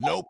Nope.